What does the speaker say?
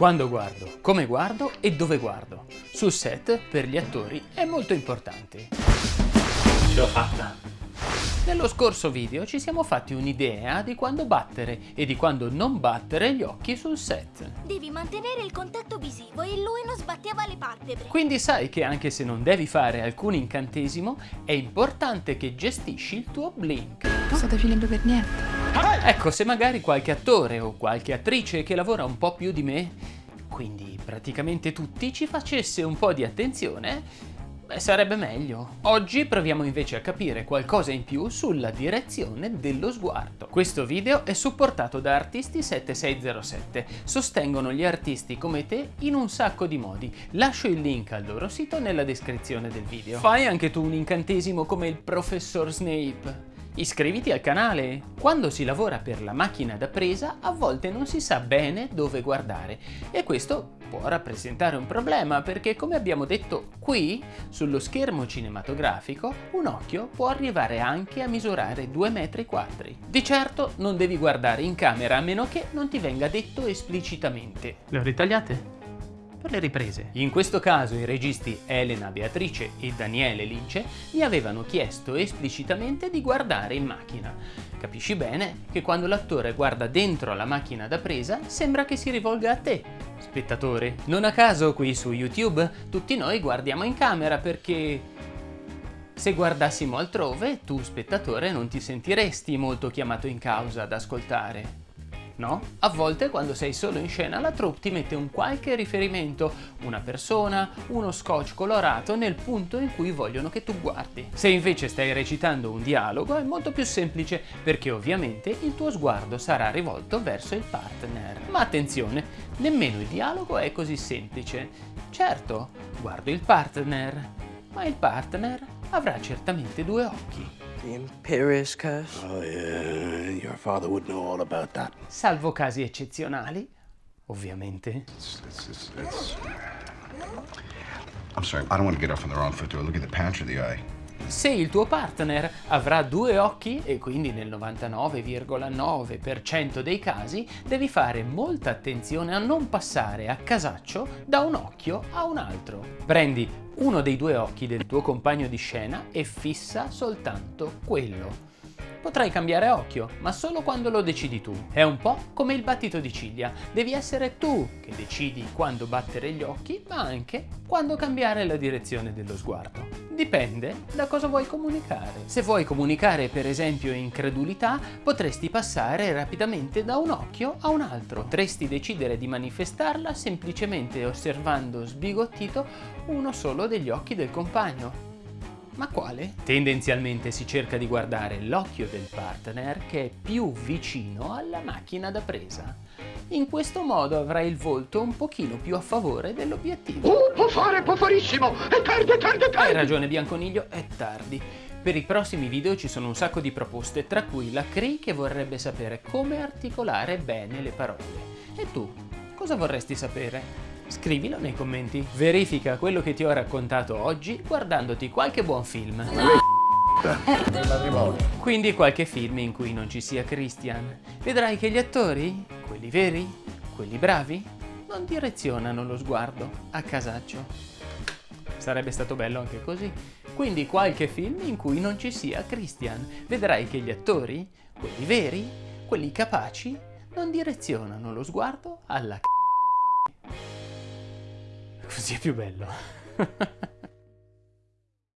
Quando guardo, come guardo e dove guardo. Sul set, per gli attori, è molto importante. Ce l'ho fatta! Nello scorso video ci siamo fatti un'idea di quando battere e di quando non battere gli occhi sul set. Devi mantenere il contatto visivo e lui non sbatteva le palpebre. Quindi sai che anche se non devi fare alcun incantesimo, è importante che gestisci il tuo blink. Non state finendo per niente. Ecco, se magari qualche attore o qualche attrice che lavora un po' più di me, quindi praticamente tutti, ci facesse un po' di attenzione, Beh, sarebbe meglio. Oggi proviamo invece a capire qualcosa in più sulla direzione dello sguardo. Questo video è supportato da Artisti7607. Sostengono gli artisti come te in un sacco di modi. Lascio il link al loro sito nella descrizione del video. Fai anche tu un incantesimo come il professor Snape. Iscriviti al canale! Quando si lavora per la macchina da presa a volte non si sa bene dove guardare e questo può rappresentare un problema perché come abbiamo detto qui sullo schermo cinematografico un occhio può arrivare anche a misurare 2 metri quadri. Di certo non devi guardare in camera a meno che non ti venga detto esplicitamente. Le ho ritagliate? Per le riprese. In questo caso i registi Elena Beatrice e Daniele Lince mi avevano chiesto esplicitamente di guardare in macchina. Capisci bene che quando l'attore guarda dentro la macchina da presa sembra che si rivolga a te, spettatore. Non a caso qui su YouTube tutti noi guardiamo in camera perché se guardassimo altrove, tu spettatore non ti sentiresti molto chiamato in causa ad ascoltare no? A volte quando sei solo in scena la troupe ti mette un qualche riferimento, una persona, uno scotch colorato nel punto in cui vogliono che tu guardi. Se invece stai recitando un dialogo è molto più semplice perché ovviamente il tuo sguardo sarà rivolto verso il partner. Ma attenzione, nemmeno il dialogo è così semplice. Certo, guardo il partner, ma il partner avrà certamente due occhi. The Imperious Curse? Oh, yeah. Your father would know all about that. Salvo casi eccezionali, ovviamente. It's, it's, it's, it's... I'm sorry, I don't want to get off on the wrong foot. Do I look at the patch or the eye? Se il tuo partner avrà due occhi, e quindi nel 99,9% dei casi, devi fare molta attenzione a non passare a casaccio da un occhio a un altro. Prendi uno dei due occhi del tuo compagno di scena e fissa soltanto quello. Potrai cambiare occhio, ma solo quando lo decidi tu. È un po' come il battito di ciglia. Devi essere tu che decidi quando battere gli occhi, ma anche quando cambiare la direzione dello sguardo. Dipende da cosa vuoi comunicare. Se vuoi comunicare per esempio incredulità, potresti passare rapidamente da un occhio a un altro. Potresti decidere di manifestarla semplicemente osservando sbigottito uno solo degli occhi del compagno. Ma quale? Tendenzialmente si cerca di guardare l'occhio del partner che è più vicino alla macchina da presa. In questo modo avrai il volto un pochino più a favore dell'obiettivo. Uh, può fare, può farissimo! È tardi, è tardi, è tardi! Hai ragione Bianconiglio, è tardi. Per i prossimi video ci sono un sacco di proposte, tra cui la Cree che vorrebbe sapere come articolare bene le parole. E tu, cosa vorresti sapere? Scrivilo nei commenti. Verifica quello che ti ho raccontato oggi guardandoti qualche buon film. Quindi qualche film in cui non ci sia Christian. Vedrai che gli attori, quelli veri, quelli bravi, non direzionano lo sguardo a casaccio. Sarebbe stato bello anche così. Quindi qualche film in cui non ci sia Christian. Vedrai che gli attori, quelli veri, quelli capaci, non direzionano lo sguardo alla c***o. Così è più bello.